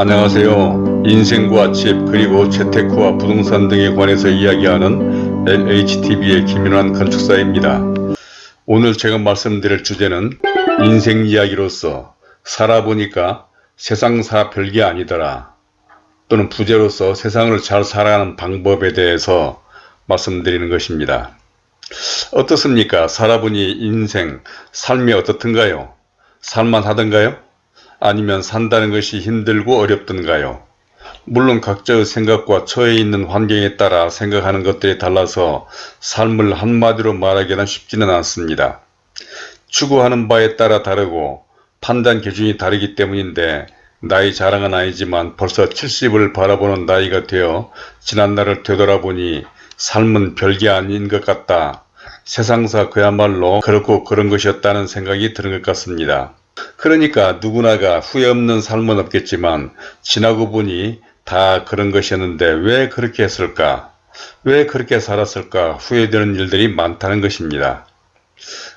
안녕하세요. 인생과 집 그리고 재테크와 부동산 등에 관해서 이야기하는 LHTV의 김윤환 건축사입니다. 오늘 제가 말씀드릴 주제는 인생 이야기로서 살아보니까 세상사 별게 아니더라 또는 부제로서 세상을 잘 살아가는 방법에 대해서 말씀드리는 것입니다. 어떻습니까? 살아보니 인생, 삶이 어떻든가요? 살만하던가요? 아니면 산다는 것이 힘들고 어렵던가요? 물론 각자의 생각과 처해 있는 환경에 따라 생각하는 것들이 달라서 삶을 한마디로 말하기는 쉽지는 않습니다. 추구하는 바에 따라 다르고 판단 기준이 다르기 때문인데 나이 자랑은 아니지만 벌써 70을 바라보는 나이가 되어 지난날을 되돌아보니 삶은 별게 아닌 것 같다. 세상사 그야말로 그렇고 그런 것이었다는 생각이 드는 것 같습니다. 그러니까 누구나가 후회 없는 삶은 없겠지만 지나고 보니 다 그런 것이었는데 왜 그렇게 했을까? 왜 그렇게 살았을까? 후회되는 일들이 많다는 것입니다.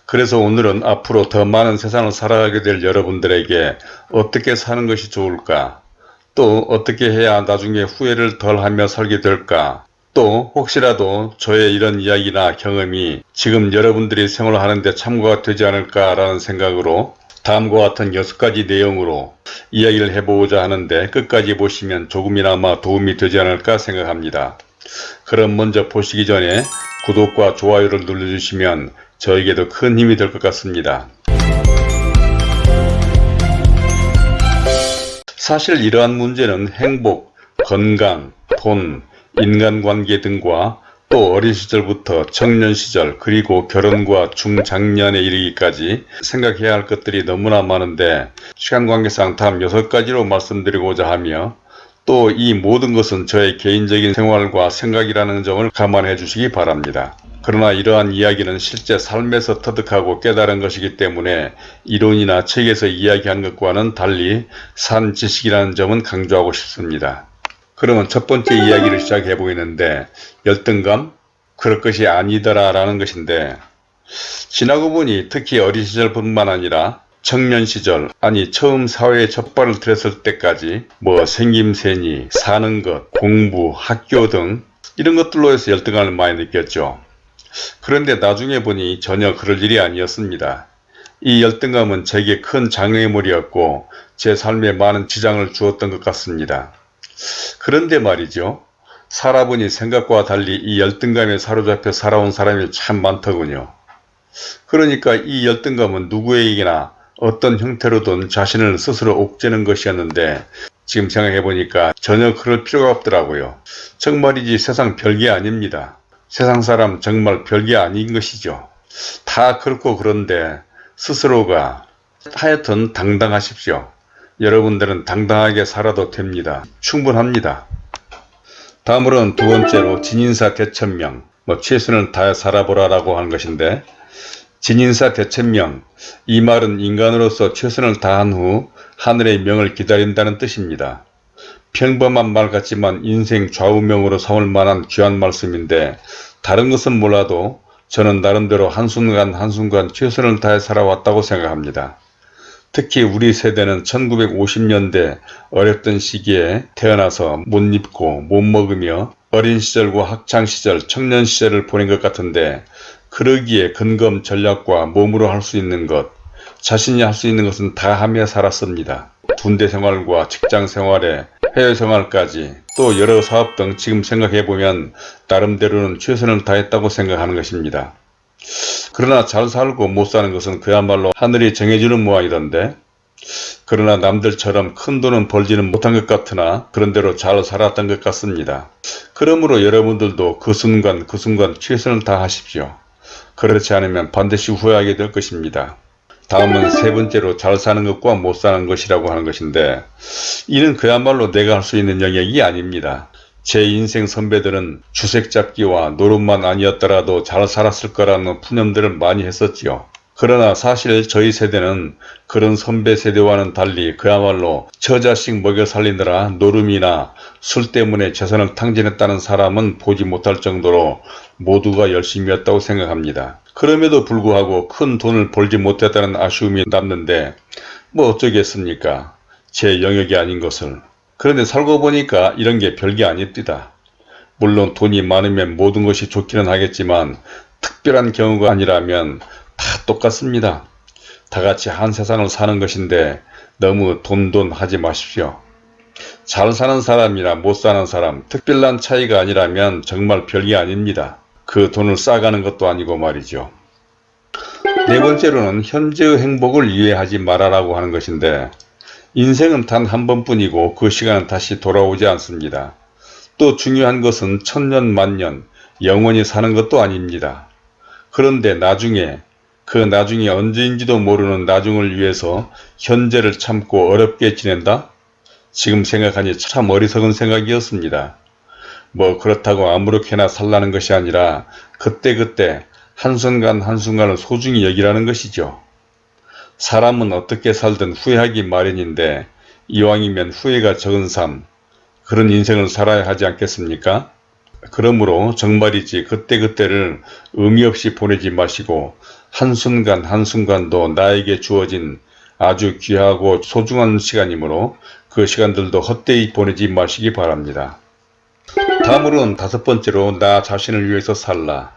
그래서 오늘은 앞으로 더 많은 세상을 살아가게 될 여러분들에게 어떻게 사는 것이 좋을까? 또 어떻게 해야 나중에 후회를 덜하며 살게 될까? 또 혹시라도 저의 이런 이야기나 경험이 지금 여러분들이 생활하는데 참고가 되지 않을까라는 생각으로 다음과 같은 6가지 내용으로 이야기를 해보고자 하는데 끝까지 보시면 조금이나마 도움이 되지 않을까 생각합니다. 그럼 먼저 보시기 전에 구독과 좋아요를 눌러주시면 저에게도 큰 힘이 될 것 같습니다. 사실 이러한 문제는 행복, 건강, 돈, 인간관계 등과 또 어린 시절부터 청년 시절 그리고 결혼과 중장년에 이르기까지 생각해야 할 것들이 너무나 많은데 시간 관계상 다음 6가지로 말씀드리고자 하며 또 이 모든 것은 저의 개인적인 생활과 생각이라는 점을 감안해 주시기 바랍니다. 그러나 이러한 이야기는 실제 삶에서 터득하고 깨달은 것이기 때문에 이론이나 책에서 이야기한 것과는 달리 산 지식이라는 점은 강조하고 싶습니다. 그러면 첫 번째 이야기를 시작해 보이는데 열등감? 그럴 것이 아니더라 라는 것인데 지나고 보니 특히 어린 시절뿐만 아니라 청년 시절 아니 처음 사회에 첫 발을 들였을 때까지 뭐 생김새니 사는 것 공부 학교 등 이런 것들로 해서 열등감을 많이 느꼈죠. 그런데 나중에 보니 전혀 그럴 일이 아니었습니다. 이 열등감은 제게 큰 장애물이었고 제 삶에 많은 지장을 주었던 것 같습니다. 그런데 말이죠. 살아보니 생각과 달리 이 열등감에 사로잡혀 살아온 사람이 참 많더군요. 그러니까 이 열등감은 누구에게나 어떤 형태로든 자신을 스스로 옥죄는 것이었는데 지금 생각해보니까 전혀 그럴 필요가 없더라고요. 정말이지 세상 별게 아닙니다. 세상 사람 정말 별게 아닌 것이죠. 다 그렇고 그런데 스스로가 하여튼 당당하십시오. 여러분들은 당당하게 살아도 됩니다. 충분합니다. 다음으로는 두 번째로 진인사 대천명 뭐 최선을 다해 살아보라 라고 하는 것인데 진인사 대천명 이 말은 인간으로서 최선을 다한 후 하늘의 명을 기다린다는 뜻입니다. 평범한 말 같지만 인생 좌우명으로 삼을 만한 귀한 말씀인데 다른 것은 몰라도 저는 나름대로 한순간 한순간 최선을 다해 살아왔다고 생각합니다. 특히 우리 세대는 1950년대 어렵던 시기에 태어나서 못 입고 못 먹으며 어린 시절과 학창시절, 청년시절을 보낸 것 같은데 그러기에 근검 전략과 몸으로 할 수 있는 것, 자신이 할 수 있는 것은 다 하며 살았습니다. 군대 생활과 직장 생활에 해외 생활까지 또 여러 사업 등 지금 생각해보면 나름대로는 최선을 다했다고 생각하는 것입니다. 그러나 잘 살고 못 사는 것은 그야말로 하늘이 정해주는 모양이던데 그러나 남들처럼 큰 돈은 벌지는 못한 것 같으나 그런대로 잘 살았던 것 같습니다. 그러므로 여러분들도 그 순간 그 순간 최선을 다하십시오. 그렇지 않으면 반드시 후회하게 될 것입니다. 다음은 세 번째로 잘 사는 것과 못 사는 것이라고 하는 것인데 이는 그야말로 내가 할 수 있는 영역이 아닙니다. 제 인생 선배들은 주색 잡기와 노름만 아니었더라도 잘 살았을 거라는 푸념들을 많이 했었지요. 그러나 사실 저희 세대는 그런 선배 세대와는 달리 그야말로 처자식 먹여 살리느라 노름이나 술 때문에 재산을 탕진했다는 사람은 보지 못할 정도로 모두가 열심히했다고 생각합니다. 그럼에도 불구하고 큰 돈을 벌지 못했다는 아쉬움이 남는데 뭐 어쩌겠습니까? 제 영역이 아닌 것을. 그런데 살고 보니까 이런 게 별게 아닙니다. 물론 돈이 많으면 모든 것이 좋기는 하겠지만 특별한 경우가 아니라면 다 똑같습니다. 다 같이 한 세상을 사는 것인데 너무 돈돈 하지 마십시오. 잘 사는 사람이나 못 사는 사람 특별한 차이가 아니라면 정말 별게 아닙니다. 그 돈을 싸가는 것도 아니고 말이죠. 네 번째로는 현재의 행복을 이해하지 말아라고 하는 것인데 인생은 단 한 번뿐이고 그 시간은 다시 돌아오지 않습니다. 또 중요한 것은 천년 만년 영원히 사는 것도 아닙니다. 그런데 나중에 그 나중이 언제인지도 모르는 나중을 위해서 현재를 참고 어렵게 지낸다? 지금 생각하니 참 어리석은 생각이었습니다. 뭐 그렇다고 아무렇게나 살라는 것이 아니라 그때그때 한순간 한순간을 소중히 여기라는 것이죠. 사람은 어떻게 살든 후회하기 마련인데 이왕이면 후회가 적은 삶, 그런 인생을 살아야 하지 않겠습니까? 그러므로 정말이지 그때그때를 의미 없이 보내지 마시고 한순간 한순간도 나에게 주어진 아주 귀하고 소중한 시간이므로 그 시간들도 헛되이 보내지 마시기 바랍니다. 다음으로는 다섯 번째로 나 자신을 위해서 살라.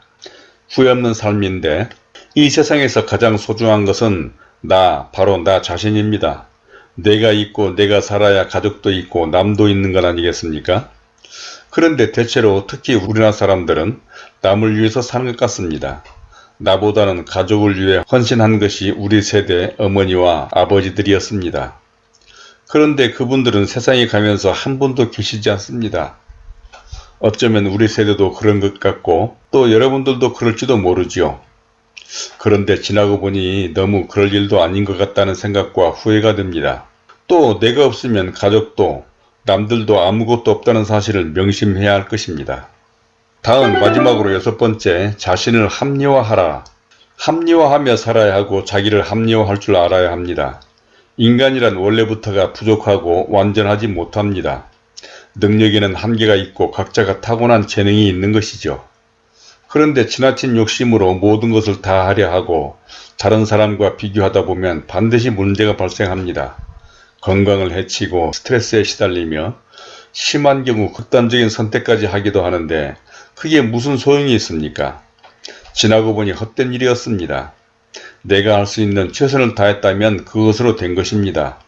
후회 없는 삶인데 이 세상에서 가장 소중한 것은 나, 바로 나 자신입니다. 내가 있고 내가 살아야 가족도 있고 남도 있는 것 아니겠습니까? 그런데 대체로 특히 우리나라 사람들은 남을 위해서 사는 것 같습니다. 나보다는 가족을 위해 헌신한 것이 우리 세대 어머니와 아버지들이었습니다. 그런데 그분들은 세상에 가면서 한 분도 계시지 않습니다. 어쩌면 우리 세대도 그런 것 같고 또 여러분들도 그럴지도 모르지요. 그런데 지나고 보니 너무 그럴 일도 아닌 것 같다는 생각과 후회가 듭니다. 또 내가 없으면 가족도 남들도 아무것도 없다는 사실을 명심해야 할 것입니다. 다음 마지막으로 여섯 번째 자신을 합리화하라. 합리화하며 살아야 하고 자기를 합리화할 줄 알아야 합니다. 인간이란 원래부터가 부족하고 완전하지 못합니다. 능력에는 한계가 있고 각자가 타고난 재능이 있는 것이죠. 그런데 지나친 욕심으로 모든 것을 다 하려 하고 다른 사람과 비교하다 보면 반드시 문제가 발생합니다. 건강을 해치고 스트레스에 시달리며 심한 경우 극단적인 선택까지 하기도 하는데 그게 무슨 소용이 있습니까? 지나고 보니 헛된 일이었습니다. 내가 할 수 있는 최선을 다했다면 그것으로 된 것입니다.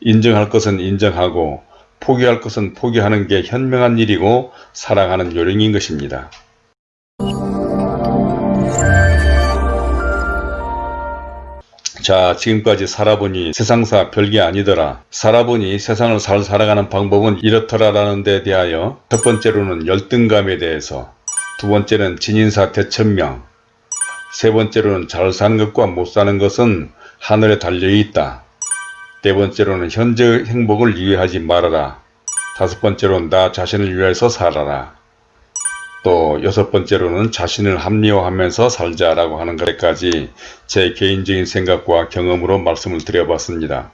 인정할 것은 인정하고 포기할 것은 포기하는 게 현명한 일이고 사랑하는 요령인 것입니다. 자 지금까지 살아보니 세상사 별게 아니더라. 살아보니 세상을 잘 살아가는 방법은 이렇더라 라는 데 대하여 첫 번째로는 열등감에 대해서 두 번째는 진인사 대천명 세 번째로는 잘 사는 것과 못 사는 것은 하늘에 달려있다. 네 번째로는 현재의 행복을 이해하지 말아라. 다섯 번째로는 나 자신을 위해서 살아라. 또 여섯 번째로는 자신을 합리화하면서 살자라고 하는 것까지 제 개인적인 생각과 경험으로 말씀을 드려봤습니다.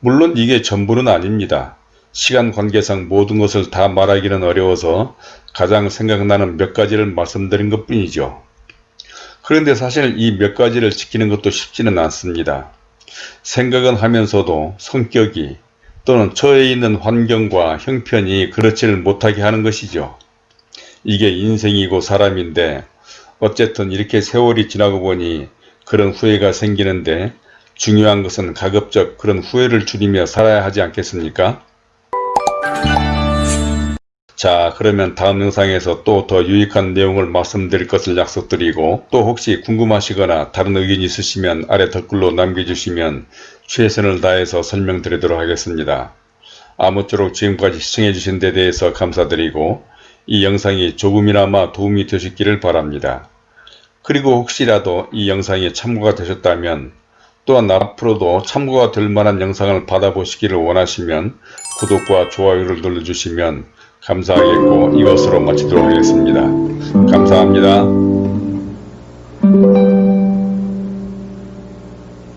물론 이게 전부는 아닙니다. 시간 관계상 모든 것을 다 말하기는 어려워서 가장 생각나는 몇 가지를 말씀드린 것 뿐이죠. 그런데 사실 이 몇 가지를 지키는 것도 쉽지는 않습니다. 생각은 하면서도 성격이 또는 처해 있는 환경과 형편이 그렇지를 못하게 하는 것이죠. 이게 인생이고 사람인데 어쨌든 이렇게 세월이 지나고 보니 그런 후회가 생기는데 중요한 것은 가급적 그런 후회를 줄이며 살아야 하지 않겠습니까? 자 그러면 다음 영상에서 또 더 유익한 내용을 말씀드릴 것을 약속드리고 또 혹시 궁금하시거나 다른 의견이 있으시면 아래 댓글로 남겨주시면 최선을 다해서 설명드리도록 하겠습니다. 아무쪼록 지금까지 시청해주신 데 대해서 감사드리고 이 영상이 조금이나마 도움이 되셨기를 바랍니다. 그리고 혹시라도 이 영상이 참고가 되셨다면 또한 앞으로도 참고가 될 만한 영상을 받아보시기를 원하시면 구독과 좋아요를 눌러주시면 감사하겠고 이것으로 마치도록 하겠습니다. 감사합니다.